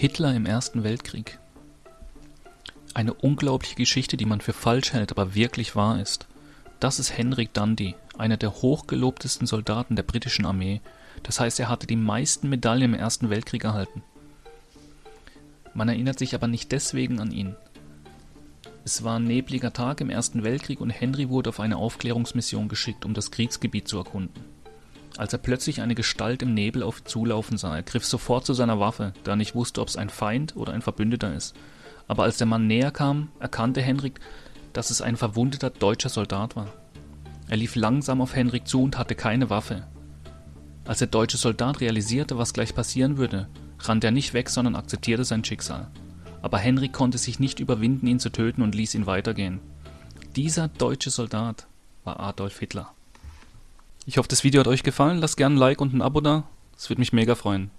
Hitler im Ersten Weltkrieg. Eine unglaubliche Geschichte, die man für falsch hält, aber wirklich wahr ist. Das ist Henrik Dundee, einer der hochgelobtesten Soldaten der britischen Armee. Das heißt, er hatte die meisten Medaillen im Ersten Weltkrieg erhalten. Man erinnert sich aber nicht deswegen an ihn. Es war ein nebliger Tag im Ersten Weltkrieg und Henry wurde auf eine Aufklärungsmission geschickt, um das Kriegsgebiet zu erkunden. Als er plötzlich eine Gestalt im Nebel auf ihn zulaufen sah, er griff sofort zu seiner Waffe, da er nicht wusste, ob es ein Feind oder ein Verbündeter ist. Aber als der Mann näher kam, erkannte Henrik, dass es ein verwundeter deutscher Soldat war. Er lief langsam auf Henrik zu und hatte keine Waffe. Als der deutsche Soldat realisierte, was gleich passieren würde, rannte er nicht weg, sondern akzeptierte sein Schicksal. Aber Henrik konnte sich nicht überwinden, ihn zu töten und ließ ihn weitergehen. Dieser deutsche Soldat war Adolf Hitler. Ich hoffe, das Video hat euch gefallen. Lasst gerne ein Like und ein Abo da. Das würde mich mega freuen.